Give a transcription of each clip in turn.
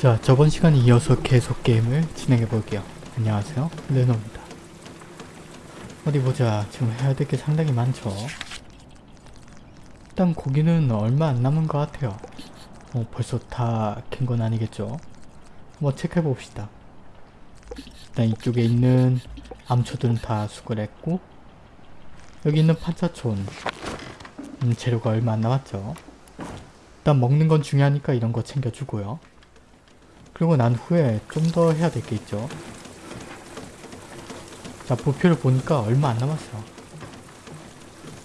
자 저번 시간에 이어서 계속 게임을 진행해 볼게요. 안녕하세요 레노입니다. 어디 보자 지금 해야 될 게 상당히 많죠. 일단 고기는 얼마 안 남은 것 같아요. 어, 벌써 다 캔 건 아니겠죠? 뭐 체크해 봅시다. 일단 이쪽에 있는 암초들은 다 수거를 했고 여기 있는 판차촌 음, 재료가 얼마 안 남았죠. 일단 먹는 건 중요하니까 이런 거 챙겨주고요. 그리고 난 후에 좀 더 해야 될게 있죠. 자 부표를 보니까 얼마 안 남았어.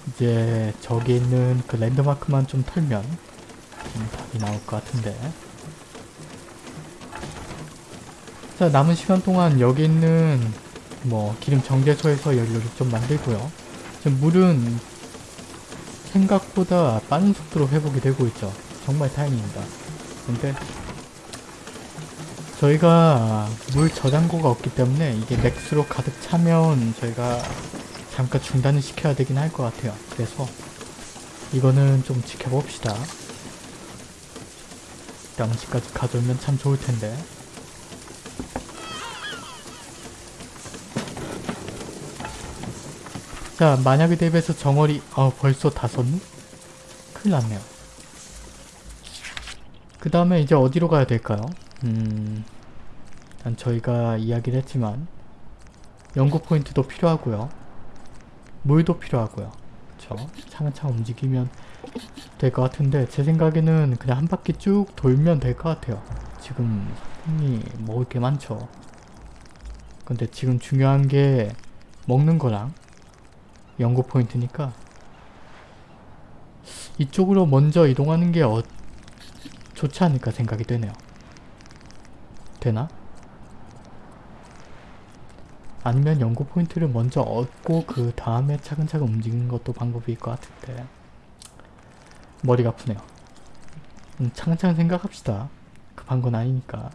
이제 저기 있는 그 랜드마크만 좀 털면 음, 답이 나올 것 같은데 자 남은 시간 동안 여기 있는 뭐 기름 정제소에서 연료를 좀 만들고요. 지금 물은 생각보다 빠른 속도로 회복이 되고 있죠. 정말 다행입니다. 근데 저희가 물 저장고가 없기 때문에 이게 맥스로 가득 차면 저희가 잠깐 중단을 시켜야 되긴 할 것 같아요. 그래서 이거는 좀 지켜봅시다. 양식까지 가져오면 참 좋을 텐데. 자, 만약에 대비해서 정어리, 어, 벌써 다 썼니? 큰일 났네요. 그 다음에 이제 어디로 가야 될까요? 음, 일단 저희가 이야기를 했지만, 연구 포인트도 필요하고요. 물도 필요하고요. 그쵸? 차근차근 움직이면 될 것 같은데, 제 생각에는 그냥 한 바퀴 쭉 돌면 될 것 같아요. 지금 손이 먹을 게 많죠. 근데 지금 중요한 게 먹는 거랑 연구 포인트니까 이쪽으로 먼저 이동하는 게 어, 좋지 않을까 생각이 되네요. 되나? 아니면 연구 포인트를 먼저 얻고 그 다음에 차근차근 움직이는 것도 방법일 것 같은데 머리가 아프네요. 음, 차근차근 생각합시다. 급한 건 아니니까.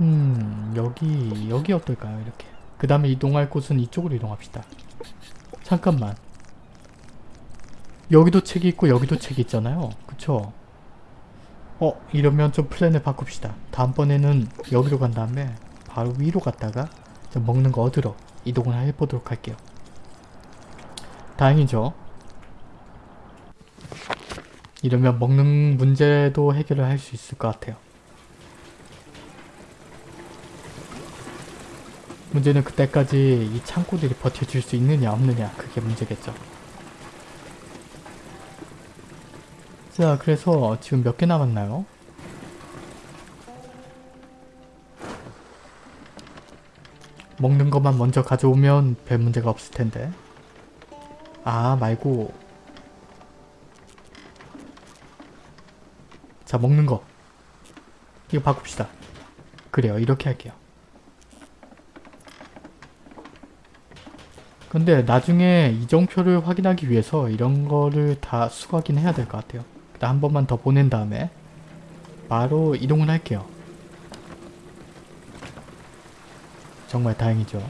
음 여기 여기 어떨까요 이렇게 그 다음에 이동할 곳은 이쪽으로 이동합시다 잠깐만 여기도 책이 있고 여기도 책이 있잖아요 그쵸 어 이러면 좀 플랜을 바꿉시다. 다음번에는 여기로 간 다음에 바로 위로 갔다가 좀 먹는 거 얻으러 이동을 해보도록 할게요. 다행이죠. 이러면 먹는 문제도 해결을 할 수 있을 것 같아요. 문제는 그때까지 이 창고들이 버텨줄 수 있느냐 없느냐 그게 문제겠죠. 자 그래서 지금 몇 개 남았나요? 먹는 것만 먼저 가져오면 별 문제가 없을 텐데. 아 말고. 자 먹는 거. 이거 바꿉시다. 그래요. 이렇게 할게요. 근데 나중에 이정표를 확인하기 위해서 이런 거를 다 수거하긴 해야 될 것 같아요. 일단 한 번만 더 보낸 다음에 바로 이동을 할게요. 정말 다행이죠.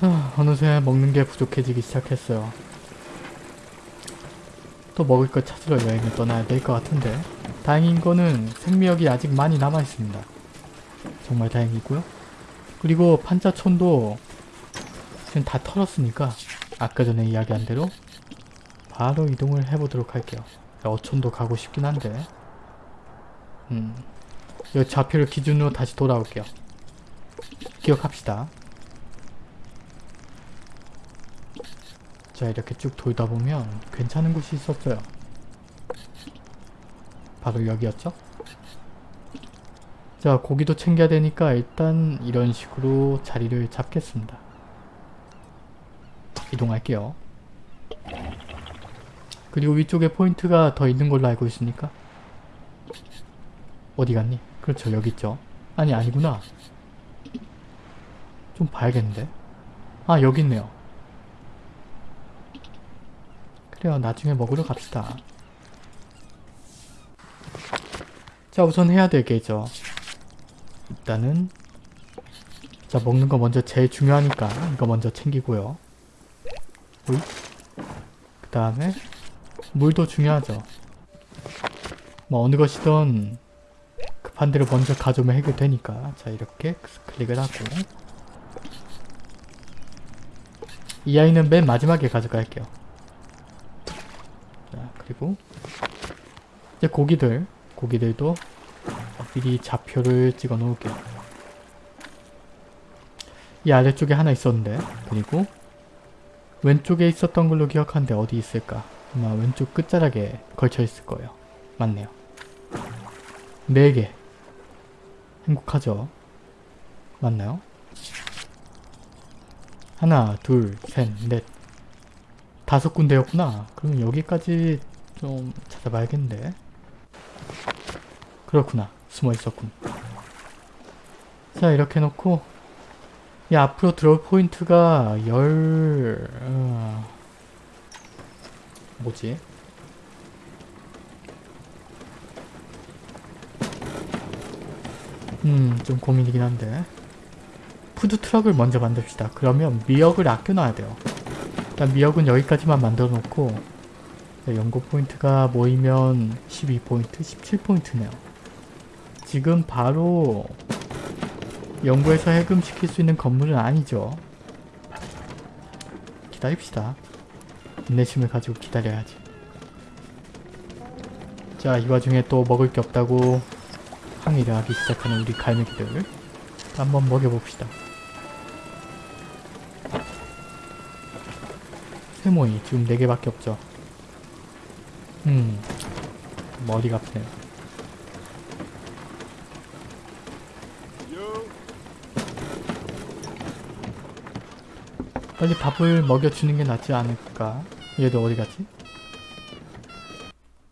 하, 어느새 먹는 게 부족해지기 시작했어요. 또 먹을 것 찾으러 여행을 떠나야 될 것 같은데 다행인 거는 생미역이 아직 많이 남아있습니다. 정말 다행이고요. 그리고 판자촌도 지금 다 털었으니까 아까 전에 이야기한 대로 바로 이동을 해보도록 할게요. 어촌도 가고 싶긴 한데 음, 이 좌표를 기준으로 다시 돌아올게요. 기억합시다. 자 이렇게 쭉 돌다 보면 괜찮은 곳이 있었어요. 바로 여기였죠? 자 고기도 챙겨야 되니까 일단 이런 식으로 자리를 잡겠습니다. 이동할게요. 그리고 위쪽에 포인트가 더 있는 걸로 알고 있으니까 어디 갔니? 그렇죠 여기 있죠. 아니 아니구나. 좀 봐야겠는데? 아 여기 있네요. 그래요 나중에 먹으러 갑시다 자 우선 해야 될 게죠 일단은 자 먹는 거 먼저 제일 중요하니까 이거 먼저 챙기고요. 그 다음에 물도 중요하죠. 뭐 어느 것이든 급한 대로 먼저 가져오면 해결되니까 자 이렇게 클릭을 하고 이 아이는 맨 마지막에 가져갈게요. 자 그리고 이제 고기들 고기들도 미리 좌표를 찍어 놓을게요. 이 아래쪽에 하나 있었는데 그리고 왼쪽에 있었던 걸로 기억하는데 어디 있을까? 아마 왼쪽 끝자락에 걸쳐 있을 거예요. 맞네요. 4개. 행복하죠? 맞나요? 하나, 둘, 셋, 넷. 다섯 군데였구나. 그럼 여기까지 좀 찾아봐야겠는데. 그렇구나. 숨어 있었군. 자, 이렇게 놓고 이 앞으로 들어올 포인트가 열... 어... 뭐지? 음, 좀 고민이긴 한데 푸드트럭을 먼저 만듭시다. 그러면 미역을 아껴놔야 돼요. 일단 미역은 여기까지만 만들어 놓고 연구 포인트가 모이면 12포인트, 17포인트네요. 지금 바로 연구해서 해금시킬 수 있는 건물은 아니죠. 기다립시다. 인내심을 가지고 기다려야지. 자, 이 와중에 또 먹을 게 없다고 항의를 하기 시작하는 우리 갈매기들 한번 먹여봅시다. 세모이 지금 4개밖에 없죠. 음, 머리가 아프네요. 빨리 밥을 먹여주는 게 낫지 않을까? 얘도 어디 갔지?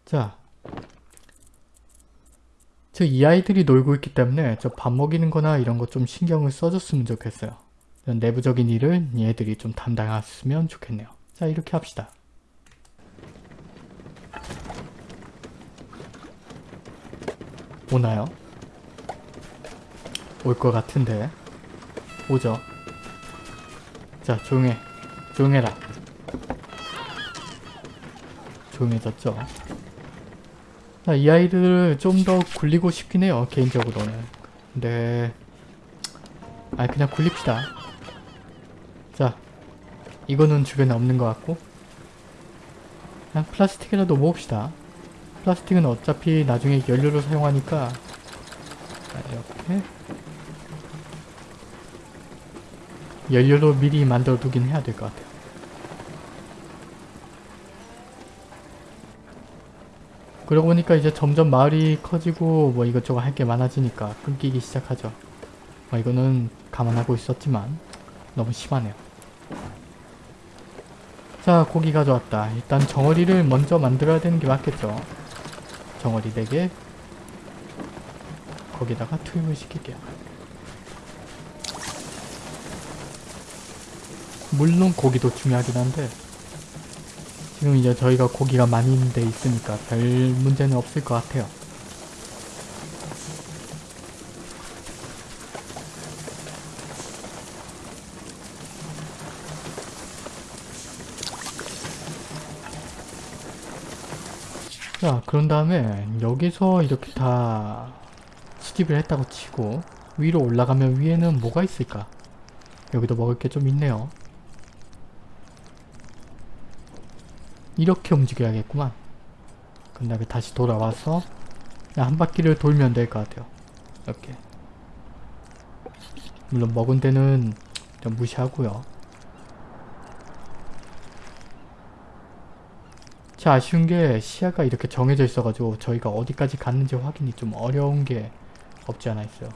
자. 저이 아이들이 놀고 있기 때문에 저 밥 먹이는 거나 이런 거 좀 신경을 써줬으면 좋겠어요. 내부적인 일을 얘들이 좀 담당했으면 좋겠네요. 자, 이렇게 합시다. 오나요? 올 것 같은데. 오죠. 자 조용해. 조용해라. 조용해졌죠. 자, 이 아이들을 좀 더 굴리고 싶긴 해요 개인적으로는. 근데 아 그냥 굴립시다. 자 이거는 주변에 없는 것 같고. 그냥 플라스틱이라도 모읍시다. 플라스틱은 어차피 나중에 연료로 사용하니까. 자, 이렇게 연료로 미리 만들어 두긴 해야 될 것 같아요. 그러고 보니까 이제 점점 마을이 커지고 뭐 이것저것 할 게 많아지니까 끊기기 시작하죠. 뭐 이거는 감안하고 있었지만 너무 심하네요. 자 고기 가져왔다. 일단 정어리를 먼저 만들어야 되는 게 맞겠죠. 정어리 4개 거기다가 투입을 시킬게요. 물론 고기도 중요하긴 한데 지금 이제 저희가 고기가 많이 있는 데 있으니까 별 문제는 없을 것 같아요. 자 그런 다음에 여기서 이렇게 다 수집을 했다고 치고 위로 올라가면 위에는 뭐가 있을까? 여기도 먹을 게 좀 있네요. 이렇게 움직여야겠구만. 그 다음에 다시 돌아와서 한 바퀴를 돌면 될 것 같아요. 이렇게. 물론 먹은 데는 좀 무시하고요. 제 아쉬운 게 시야가 이렇게 정해져 있어가지고 저희가 어디까지 갔는지 확인이 좀 어려운 게 없지 않아 있어요.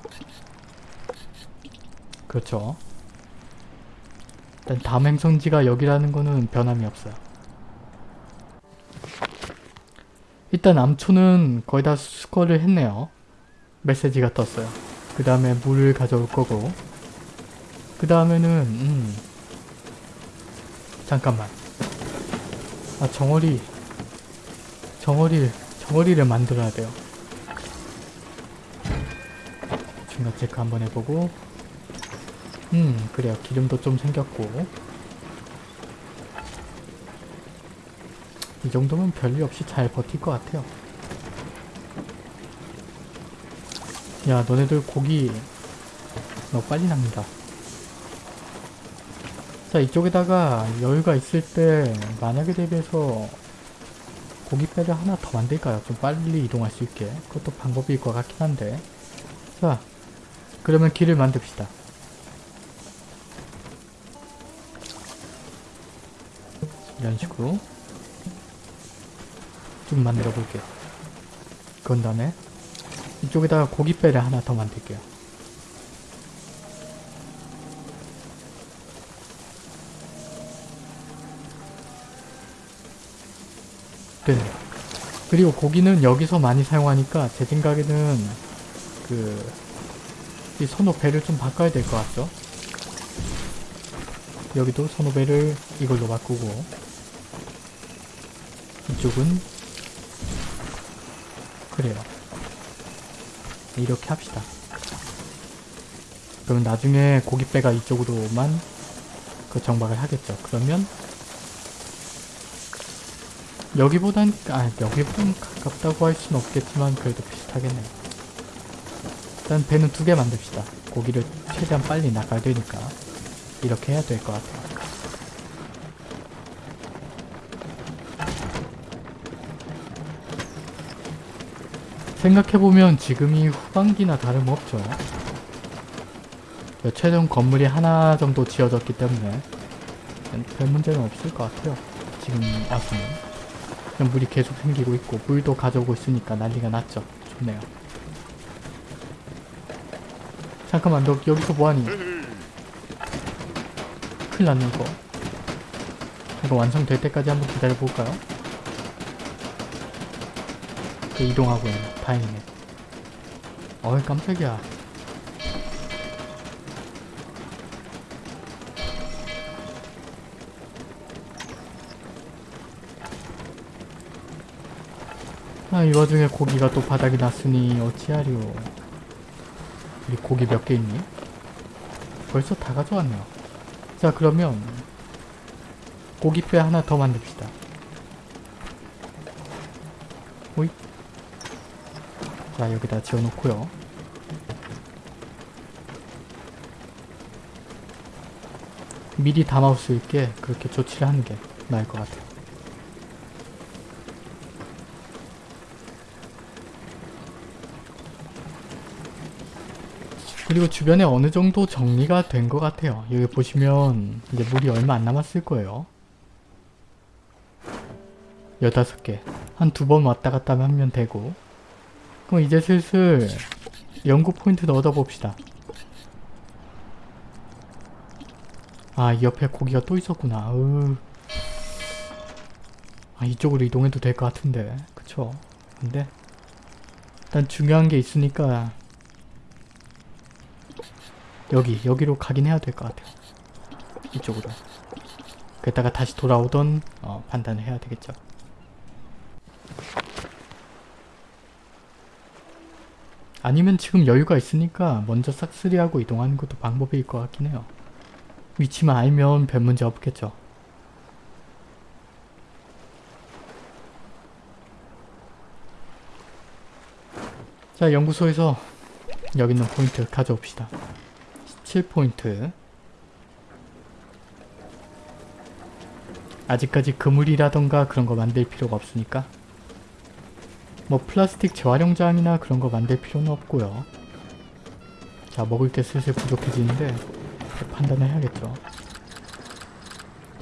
그렇죠. 일단 다음 행성지가 여기라는 거는 변함이 없어요. 일단 암초는 거의 다 수거를 했네요. 메시지가 떴어요. 그 다음에 물을 가져올 거고. 그 다음에는 음. 잠깐만. 아 정어리. 정어리 정어리를 만들어야 돼요. 중간 체크 한번 해보고. 음 그래요. 기름도 좀 생겼고 이 정도면 별일 없이 잘 버틸 것 같아요. 야 너네들 고기 너무 빨리 납니다. 자 이쪽에다가 여유가 있을 때 만약에 대비해서 고깃배를 하나 더 만들까요? 좀 빨리 이동할 수 있게. 그것도 방법일 것 같긴 한데. 자 그러면 길을 만듭시다. 이런 식으로 좀 만들어 볼게요. 그런 다음에 이쪽에다가 고깃배를 하나 더 만들게요. 되네요 그리고 고기는 여기서 많이 사용하니까 제 생각에는 그 이 선호배를 좀 바꿔야 될 것 같죠? 여기도 선호배를 이걸로 바꾸고 이쪽은 그래요. 이렇게 합시다. 그러면 나중에 고깃배가 이쪽으로만 그 정박을 하겠죠. 그러면 여기보단 아 여기보단 가깝다고 할 수는 없겠지만 그래도 비슷하겠네요. 일단 배는 두 개 만듭시다. 고기를 최대한 빨리 나가야 되니까 이렇게 해야 될 것 같아요 생각해보면 지금이 후반기나 다름없죠. 최종 건물이 하나 정도 지어졌기 때문에 별 문제는 없을 것 같아요. 지금 와서는. 물이 계속 생기고 있고 물도 가져오고 있으니까 난리가 났죠. 좋네요. 잠깐만 너 여기서 뭐하니? 큰일 났네 이거. 이거 완성될 때까지 한번 기다려볼까요? 그 이동하고 있네 다행이네 어이 깜짝이야 아, 이 와중에 고기가 또 바닥이 났으니 어찌하리오. 우리 고기 몇 개 있니? 벌써 다 가져왔네요. 자, 그러면 고기뼈 하나 더 만듭시다. 오이. 자, 여기다 지어놓고요. 미리 담아올 수 있게 그렇게 조치를 하는 게 나을 것 같아요. 그리고 주변에 어느 정도 정리가 된 것 같아요. 여기 보시면 이제 물이 얼마 안 남았을 거예요. 15개. 한 두 번 왔다 갔다 하면 되고 그럼 이제 슬슬 연구 포인트를 얻어봅시다. 아, 이 옆에 고기가 또 있었구나. 으. 아, 이쪽으로 이동해도 될 것 같은데. 그쵸? 근데 일단 중요한 게 있으니까 여기, 여기로 가긴 해야 될 것 같아요. 이쪽으로. 그랬다가 다시 돌아오던 어, 판단을 해야 되겠죠. 아니면 지금 여유가 있으니까 먼저 싹쓸이하고 이동하는 것도 방법일 것 같긴 해요. 위치만 알면 별 문제 없겠죠. 자, 연구소에서 여기 있는 포인트 가져옵시다. 17포인트 아직까지 그물이라던가 그런 거 만들 필요가 없으니까 뭐 플라스틱 재활용장이나 그런 거 만들 필요는 없고요. 자 먹을 게 슬슬 부족해지는데 판단을 해야겠죠.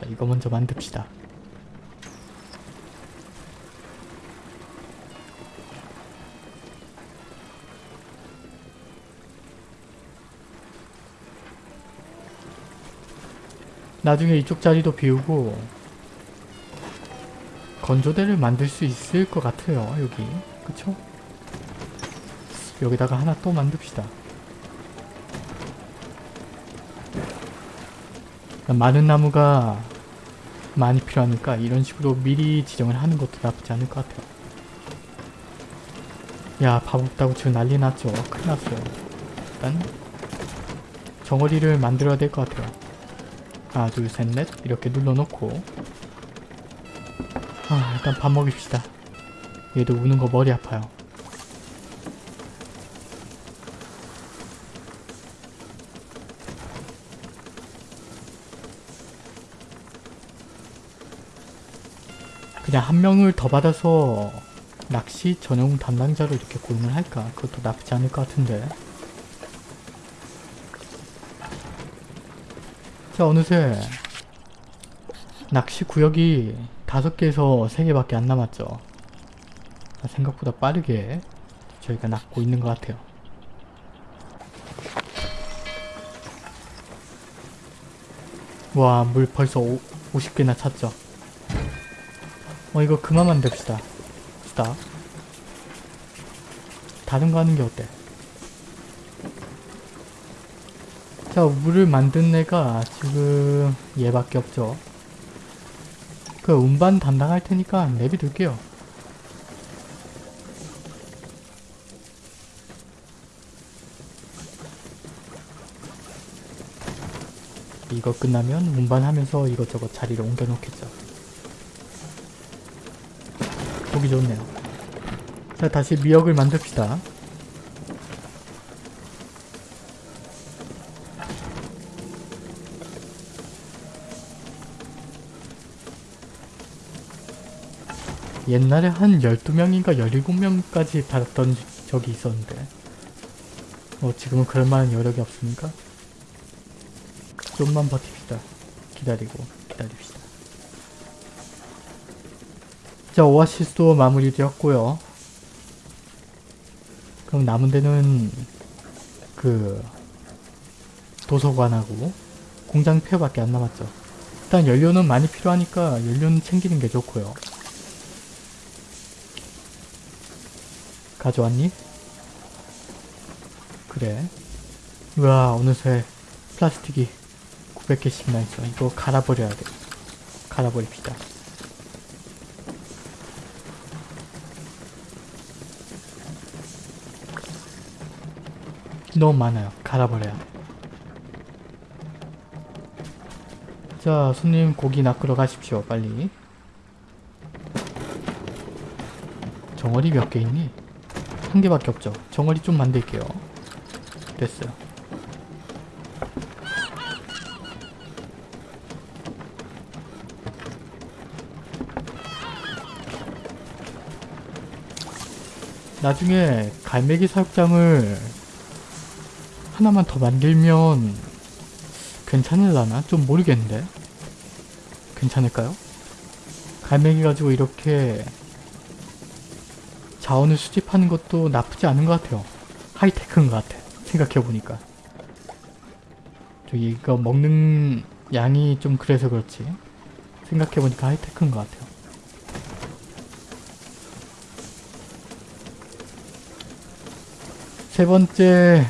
자 이거 먼저 만듭시다. 나중에 이쪽 자리도 비우고 건조대를 만들 수 있을 것 같아요 여기. 그쵸? 여기다가 하나 또 만듭시다. 많은 나무가 많이 필요하니까 이런 식으로 미리 지정을 하는 것도 나쁘지 않을 것 같아요. 야 밥 없다고 지금 난리 났죠? 큰일 났어요. 일단 정어리를 만들어야 될 것 같아요. 하나 둘 셋 넷. 이렇게 눌러놓고 아 일단 밥 먹읍시다. 얘도 우는 거 머리 아파요. 그냥 한 명을 더 받아서 낚시 전용 담당자로 이렇게 고용을 할까? 그것도 나쁘지 않을 것 같은데. 자, 어느새 낚시 구역이 다섯 개에서 세 개밖에 안 남았죠. 아, 생각보다 빠르게 저희가 낚고 있는 것 같아요. 와, 물 벌써 오, 50개나 찼죠. 어, 이거 그만 만듭시다. 스탑. 다른 거 하는 게 어때? 자, 물을 만든 애가 지금 얘밖에 없죠. 그 운반 담당할 테니까 내비둘게요. 이거 끝나면 운반하면서 이것저것 자리를 옮겨 놓겠죠. 보기 좋네요. 자, 다시 미역을 만듭시다. 옛날에 한 12명인가 17명까지 받았던 적이 있었는데 뭐 지금은 그럴 만한 여력이 없으니까 좀만 버팁시다. 기다리고 기다립시다. 자 오아시스도 마무리되었고요. 그럼 남은 데는 그 도서관하고 공장 폐밖에 안 남았죠. 일단 연료는 많이 필요하니까 연료는 챙기는 게 좋고요. 가져왔니? 그래. 우와 어느새 플라스틱이 900개씩이나 있어. 이거 갈아버려야 돼. 갈아버립시다. 너무 많아요. 갈아버려야 돼. 자, 손님 고기 낚으러 가십시오. 빨리. 정어리 몇 개 있니? 한 개밖에 없죠. 정어리 좀 만들게요. 됐어요. 나중에 갈매기 사육장을 하나만 더 만들면 괜찮을라나? 좀 모르겠는데? 괜찮을까요? 갈매기 가지고 이렇게 자원을 수집하는 것도 나쁘지 않은 것 같아요. 하이테크인 것 같아. 생각해보니까. 저기 이거 먹는 양이 좀 그래서 그렇지. 생각해보니까 하이테크인 것 같아요. 세 번째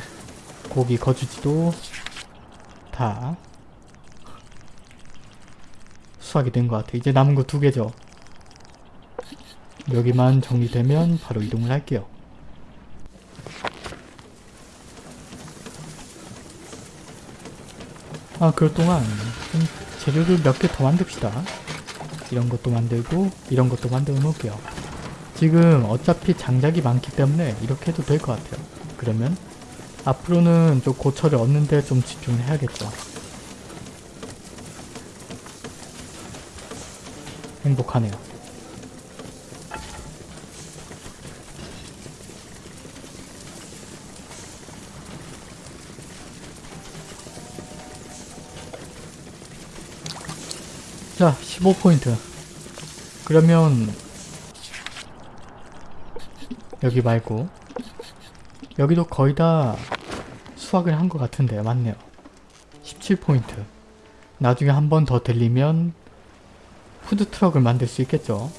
고기 거주지도 다 수확이 된 것 같아요. 이제 남은 거 두 개죠. 여기만 정리되면 바로 이동을 할게요. 아, 그럴 동안 좀 재료를 몇 개 더 만듭시다. 이런 것도 만들고 이런 것도 만들어 놓을게요. 지금 어차피 장작이 많기 때문에 이렇게 해도 될 것 같아요. 그러면 앞으로는 좀 고철을 얻는데 좀 집중을 해야겠죠. 행복하네요. 자, 15포인트. 그러면 여기 말고 여기도 거의 다 수확을 한 것 같은데 맞네요. 17포인트. 나중에 한 번 더 들리면 푸드트럭을 만들 수 있겠죠.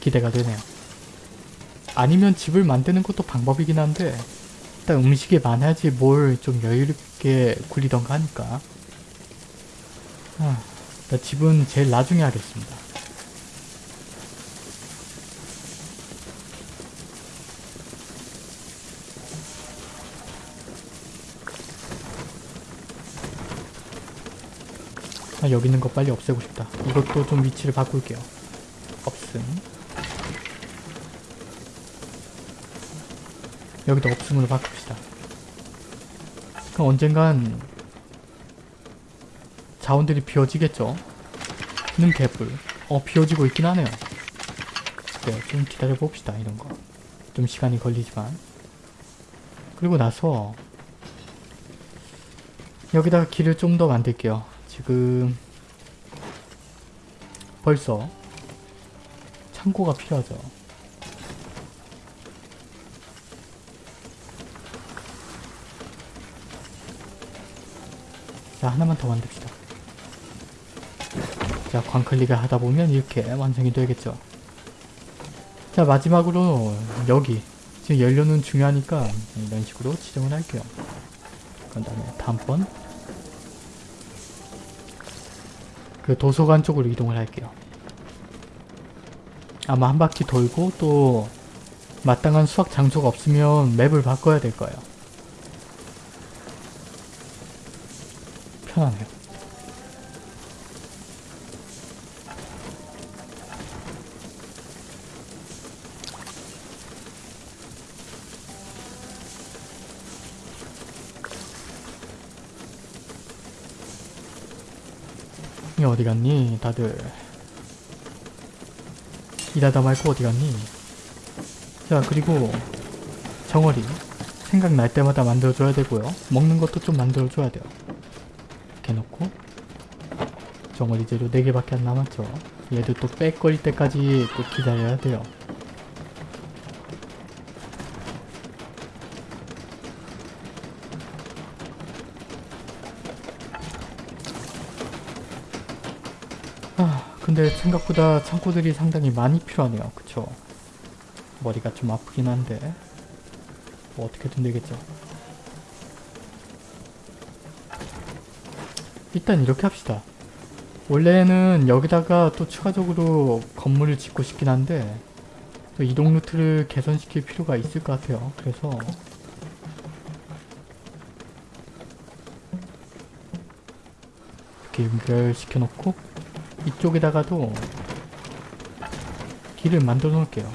기대가 되네요. 아니면 집을 만드는 것도 방법이긴 한데 일단 음식이 많아야지 뭘 좀 여유롭게 굴리던가 하니까 아, 나 집은 제일 나중에 하겠습니다. 아, 여기 있는 거 빨리 없애고 싶다. 이것도 좀 위치를 바꿀게요. 없음. 여기도 없음으로 바꿉시다. 그럼 언젠간 자원들이 비워지겠죠? 는 개뿔. 어, 비워지고 있긴 하네요. 네, 좀 기다려 봅시다, 이런 거. 좀 시간이 걸리지만. 그리고 나서 여기다가 길을 좀 더 만들게요. 지금 벌써 창고가 필요하죠. 자, 하나만 더 만듭시다. 자, 광클릭을 하다 보면 이렇게 완성이 되겠죠. 자, 마지막으로 여기 지금 연료는 중요하니까 이런 식으로 지정을 할게요. 그 다음에 다음번 그 도서관 쪽으로 이동을 할게요. 아마 한 바퀴 돌고 또 마땅한 수학 장소가 없으면 맵을 바꿔야 될 거예요. 편하네요. 이 어디 갔니? 다들 일하다 말고 어디 갔니? 자 그리고 정어리 생각날 때마다 만들어줘야 되고요. 먹는 것도 좀 만들어줘야 돼요. 이렇게 놓고 정어리 재료 4개밖에 안 남았죠. 얘도 또 빽거릴 때까지 또 기다려야 돼요. 근데 생각보다 창고들이 상당히 많이 필요하네요. 그쵸? 머리가 좀 아프긴 한데 뭐 어떻게든 되겠죠. 일단 이렇게 합시다. 원래는 여기다가 또 추가적으로 건물을 짓고 싶긴 한데 또 이동 루트를 개선시킬 필요가 있을 것 같아요. 그래서 이렇게 연결시켜 놓고 이쪽에다가도 길을 만들어 놓을게요.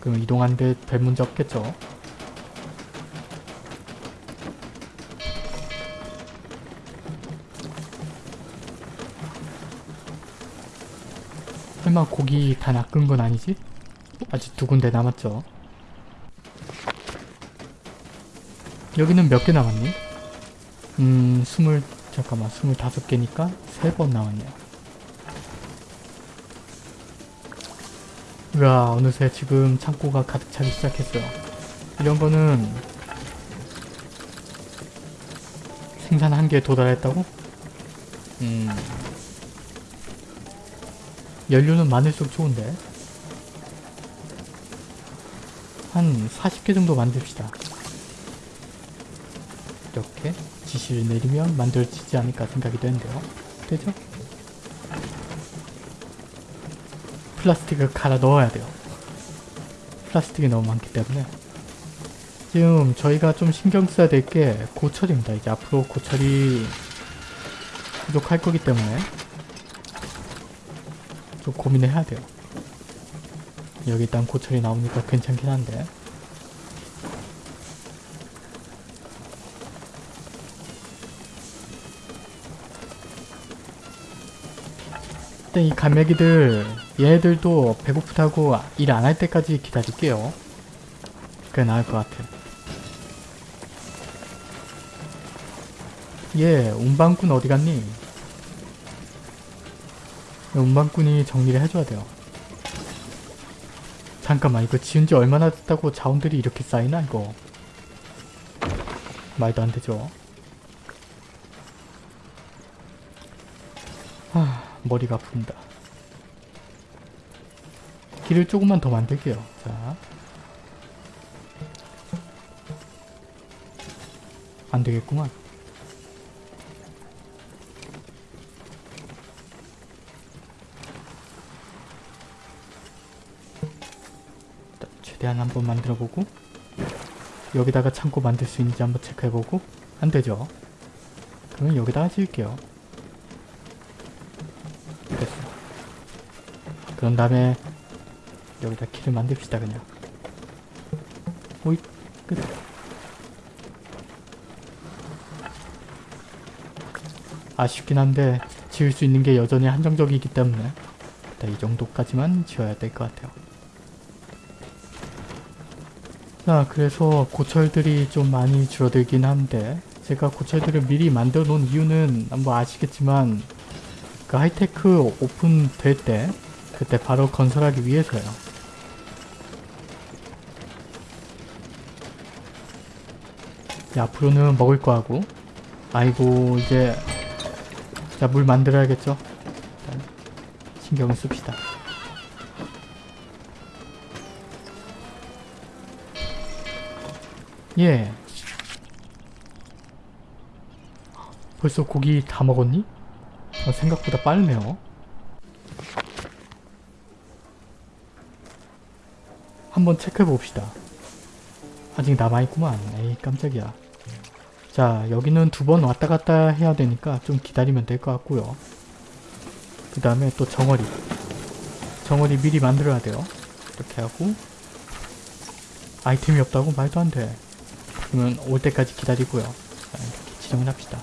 그럼 이동하는데 별 문제 없겠죠? 설마 고기 다 낚은 건 아니지? 아직 두 군데 남았죠? 여기는 몇 개 남았니? 음, 스물, 잠깐만, 스물다섯 개니까 세번 나왔네요. 으아, 어느새 지금 창고가 가득 차기 시작했어요. 이런 거는 생산 한계에 도달했다고? 음. 연료는 많을수록 좋은데. 한 40개 정도 만듭시다. 이렇게 지시를 내리면 만들어지지 않을까 생각이 되는데요. 되죠? 플라스틱을 갈아 넣어야 돼요. 플라스틱이 너무 많기 때문에 지금 저희가 좀 신경 써야 될 게 고철입니다. 이제 앞으로 고철이 부족할 거기 때문에 좀 고민을 해야 돼요. 여기 일단 고철이 나오니까 괜찮긴 한데 일단 이 갈매기들 얘네들도 배고프다고 일 안 할 때까지 기다릴게요. 그게 나을 것 같아. 얘 운반꾼 어디 갔니? 운반꾼이 정리를 해줘야 돼요. 잠깐만 이거 지은 지 얼마나 됐다고 자원들이 이렇게 쌓이나 이거. 말도 안 되죠. 하, 머리가 아픕니다. 길을 조금만 더 만들게요. 자. 안 되겠구만. 최대한 한번 만들어보고 여기다가 창고 만들 수 있는지 한번 체크해보고 안 되죠. 그러면 여기다가 지을게요. 됐어. 그런 다음에 여기다 키를 만듭시다 그냥. 오이 끝. 아쉽긴 한데 지을 수 있는 게 여전히 한정적이기 때문에 이 정도까지만 지어야 될 것 같아요. 자 그래서 고철들이 좀 많이 줄어들긴 한데 제가 고철들을 미리 만들어 놓은 이유는 뭐 아시겠지만 그 하이테크 오픈 될 때 그때 바로 건설하기 위해서요. 야, 앞으로는 먹을 거 하고 아이고 이제 자 물 만들어야겠죠? 신경을 씁시다. 예. 벌써 고기 다 먹었니? 어, 생각보다 빠르네요. 한번 체크해 봅시다. 아직 남아있구만. 에이 깜짝이야. 자 여기는 두 번 왔다 갔다 해야 되니까 좀 기다리면 될 것 같고요. 그 다음에 또 정어리. 정어리 미리 만들어야 돼요. 이렇게 하고 아이템이 없다고 말도 안 돼. 그러면 올 때까지 기다리고요. 자, 이렇게 지정을 합시다.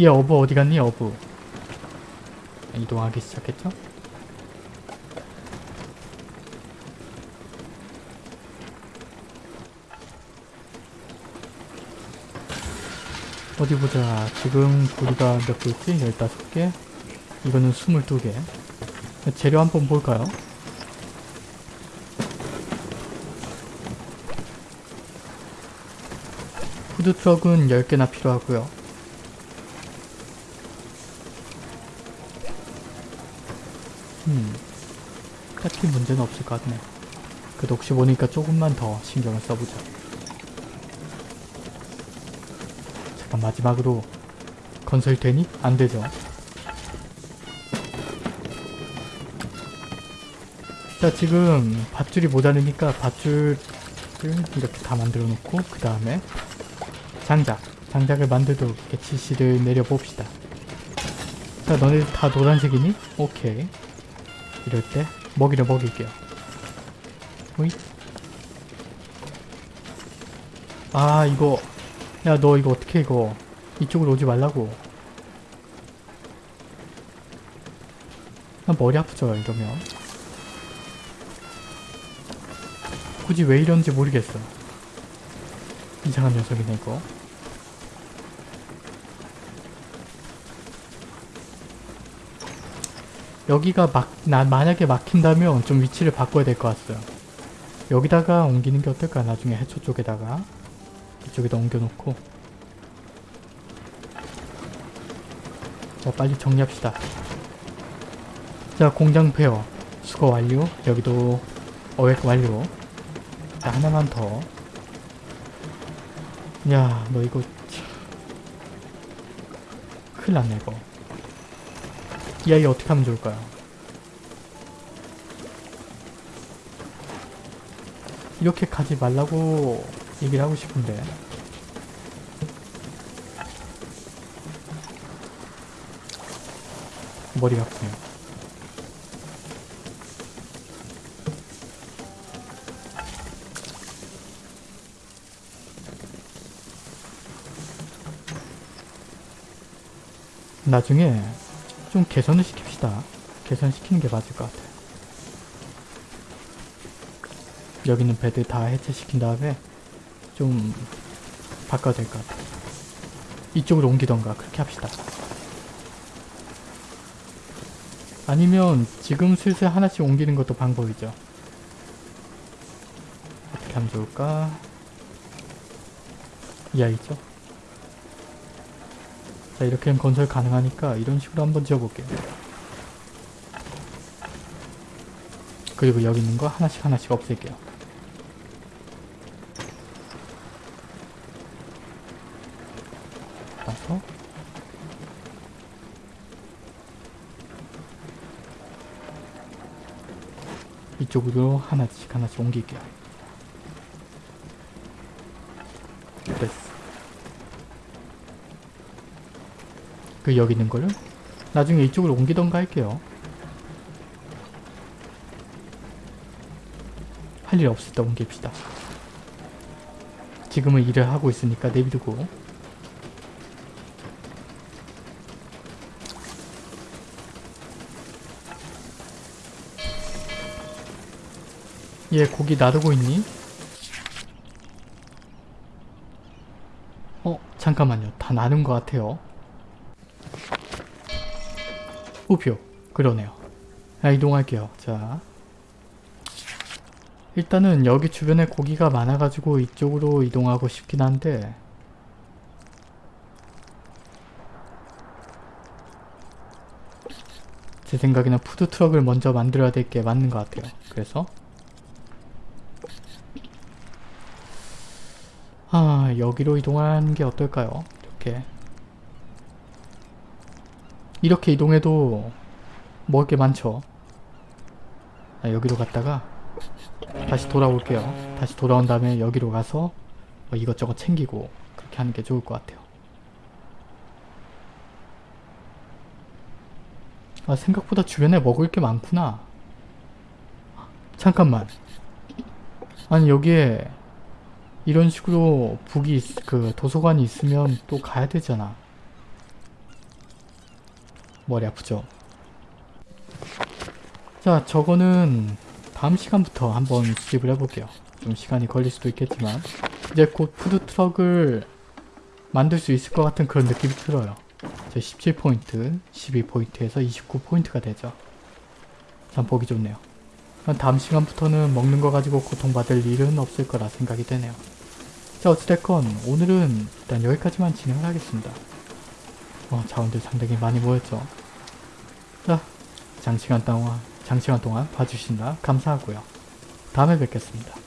얘 어부 어디 갔니 어부? 이동하기 시작했죠? 어디 보자. 지금 고리가 몇 개 있지? 15개? 이거는 22개. 재료 한번 볼까요? 푸드트럭은 10개나 필요하고요. 딱히 문제는 없을 것 같네. 그래도 혹시 보니까 조금만 더 신경을 써보자. 잠깐 마지막으로 건설 되니? 안 되죠. 자 지금 밧줄이 모자르니까 밧줄을 이렇게 다 만들어 놓고 그 다음에 장작 장작을 만들도록 이렇게 지시를 내려 봅시다 자 너네 다 노란색이니? 오케이 이럴 때 먹이를 먹일게요. 오이. 아 이거. 야 너 이거 어떻게 이거 이쪽으로 오지 말라고. 나 머리 아프죠 이러면. 굳이 왜 이런지 모르겠어. 이상한 녀석이네 이거 여기가 막, 나, 만약에 막힌다면 좀 위치를 바꿔야 될 것 같아요. 여기다가 옮기는 게 어떨까? 나중에 해초 쪽에다가. 이쪽에다 옮겨놓고. 자 빨리 정리합시다. 자 공장 폐허. 수거 완료. 여기도 어획 완료. 자 하나만 더. 야, 너 이거 참... 큰일 났네 이거 이 아이 어떻게 하면 좋을까요? 이렇게 가지 말라고 얘기를 하고 싶은데 머리가 아프네요 나중에 좀 개선을 시킵시다. 개선시키는 게 맞을 것 같아요. 여기 있는 배들 다 해체시킨 다음에 좀 바꿔야 될 것 같아요. 이쪽으로 옮기던가 그렇게 합시다. 아니면 지금 슬슬 하나씩 옮기는 것도 방법이죠. 어떻게 하면 좋을까? 이 아이죠? 자 이렇게 건설 가능하니까 이런 식으로 한번 지어볼게요. 그리고 여기 있는 거 하나씩 하나씩 없앨게요. 따서 이쪽으로 하나씩 하나씩 옮길게요. 됐어. 그 여기 있는 거를 나중에 이쪽으로 옮기던가 할게요. 할 일 없을 때 옮깁시다. 지금은 일을 하고 있으니까 내비두고 얘 고기 놔두고 있니? 어 잠깐만요 다 나눈 것 같아요 우표. 그러네요. 자 이동할게요. 자. 일단은 여기 주변에 고기가 많아가지고 이쪽으로 이동하고 싶긴 한데. 제 생각에는 푸드트럭을 먼저 만들어야 될 게 맞는 것 같아요. 그래서. 아 여기로 이동하는 게 어떨까요? 이렇게 이렇게 이동해도 먹을 게 많죠. 아, 여기로 갔다가 다시 돌아올게요. 다시 돌아온 다음에 여기로 가서 뭐 이것저것 챙기고 그렇게 하는 게 좋을 것 같아요. 아 생각보다 주변에 먹을 게 많구나. 잠깐만. 아니 여기에 이런 식으로 북이 있- 그 도서관이 있으면 또 가야 되잖아. 머리 아프죠? 자 저거는 다음 시간부터 한번 수집을 해볼게요. 좀 시간이 걸릴 수도 있겠지만 이제 곧 푸드트럭을 만들 수 있을 것 같은 그런 느낌이 들어요. 제 17포인트, 12포인트에서 29포인트가 되죠. 참 보기 좋네요. 다음 시간부터는 먹는 거 가지고 고통받을 일은 없을 거라 생각이 되네요. 자 어찌됐건 오늘은 일단 여기까지만 진행을 하겠습니다. 어, 자원들 상당히 많이 모였죠. 자 장시간 동안 장시간 동안 봐주신다 감사하고요. 다음에 뵙겠습니다.